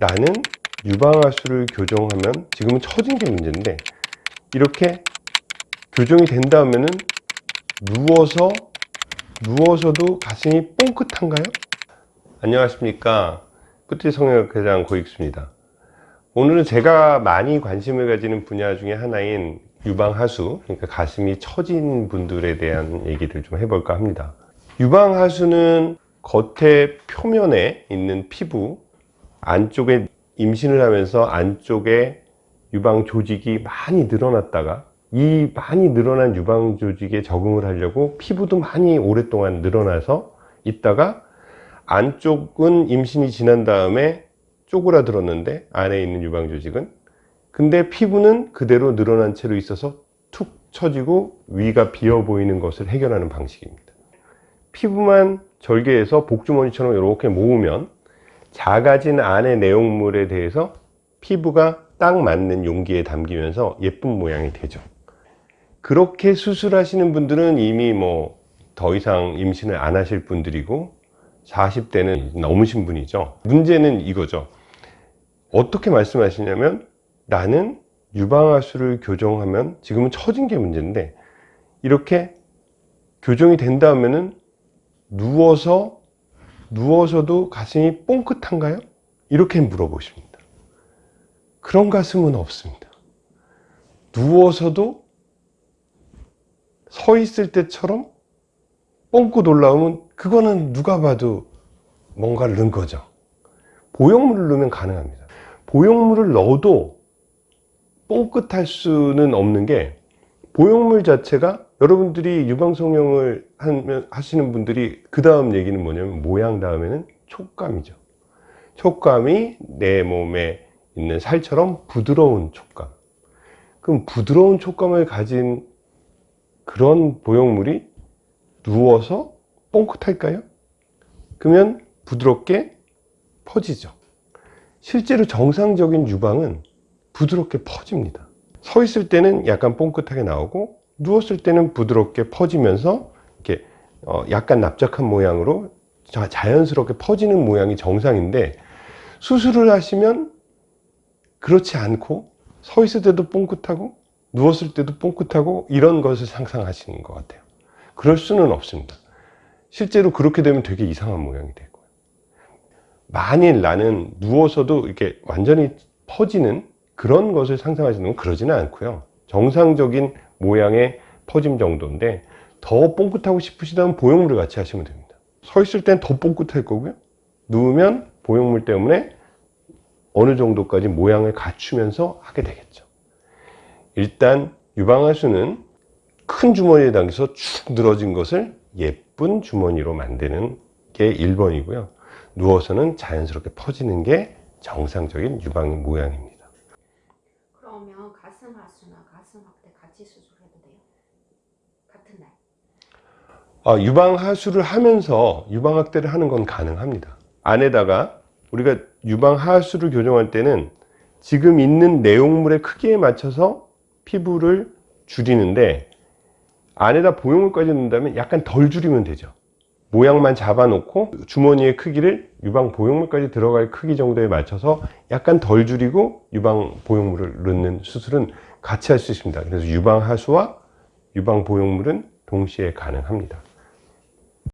나는 유방하수를 교정하면 지금은 처진 게 문제인데 이렇게 교정이 된 다음에는 누워서 누워서도 가슴이 뽕긋한가요? 안녕하십니까. 끝이 성형외과장 고익수입니다. 오늘은 제가 많이 관심을 가지는 분야 중에 하나인 유방하수 그러니까 가슴이 처진 분들에 대한 얘기를 좀 해볼까 합니다. 유방하수는 겉에 표면에 있는 피부 안쪽에 임신을 하면서 안쪽에 유방 조직이 많이 늘어났다가 이 많이 늘어난 유방 조직에 적응을 하려고 피부도 많이 오랫동안 늘어나서 있다가 안쪽은 임신이 지난 다음에 쪼그라들었는데 안에 있는 유방 조직은. 근데 피부는 그대로 늘어난 채로 있어서 툭 처지고 위가 비어 보이는 것을 해결하는 방식입니다. 피부만 절개해서 복주머니처럼 이렇게 모으면 작아진 안의 내용물에 대해서 피부가 딱 맞는 용기에 담기면서 예쁜 모양이 되죠. 그렇게 수술하시는 분들은 이미 뭐 더 이상 임신을 안 하실 분들이고 40대는 넘으신 분이죠. 문제는 이거죠. 어떻게 말씀하시냐면 나는 유방하수를 교정하면 지금은 처진 게 문제인데 이렇게 교정이 된 다음에는 누워서 누워서도 가슴이 뽕긋한가요? 이렇게 물어보십니다. 그런 가슴은 없습니다. 누워서도 서 있을 때처럼 뻥긋 올라오면 그거는 누가 봐도 뭔가를 넣은 거죠. 보형물을 넣으면 가능합니다. 보형물을 넣어도 뻥긋할 수는 없는 게 보형물 자체가 여러분들이 유방성형을 하시는 분들이 그 다음 얘기는 뭐냐면 모양 다음에는 촉감이죠. 촉감이 내 몸에 있는 살처럼 부드러운 촉감. 그럼 부드러운 촉감을 가진 그런 보형물이 누워서 뻥긋할까요? 그러면 부드럽게 퍼지죠. 실제로 정상적인 유방은 부드럽게 퍼집니다. 서 있을 때는 약간 뽕긋하게 나오고 누웠을 때는 부드럽게 퍼지면서 이렇게 어 약간 납작한 모양으로 자연스럽게 퍼지는 모양이 정상인데 수술을 하시면 그렇지 않고 서 있을 때도 뽕긋하고 누웠을 때도 뽕긋하고 이런 것을 상상하시는 것 같아요. 그럴 수는 없습니다. 실제로 그렇게 되면 되게 이상한 모양이 되고요. 만일 나는 누워서도 이렇게 완전히 퍼지는 그런 것을 상상하시는 건 그러지는 않고요 정상적인 모양의 퍼짐 정도인데 더 뽕긋하고 싶으시다면 보형물을 같이 하시면 됩니다. 서 있을 땐 더 뽕긋할 거고요. 누우면 보형물 때문에 어느 정도까지 모양을 갖추면서 하게 되겠죠. 일단 유방하수는 큰 주머니에 담겨서 축 늘어진 것을 예쁜 주머니로 만드는 게 1번이고요. 누워서는 자연스럽게 퍼지는 게 정상적인 유방 모양입니다 가슴 하수나 가슴 확대 같이 수술해도 돼요? 같은 날? 아, 유방 하수를 하면서 유방 확대를 하는 건 가능합니다 안에다가 우리가 유방 하수를 교정할 때는 지금 있는 내용물의 크기에 맞춰서 피부를 줄이는데 안에다 보형물까지 넣는다면 약간 덜 줄이면 되죠 모양만 잡아 놓고 주머니의 크기를 유방 보형물까지 들어갈 크기 정도에 맞춰서 약간 덜 줄이고 유방 보형물을 넣는 수술은 같이 할 수 있습니다. 그래서 유방 하수와 유방 보형물은 동시에 가능합니다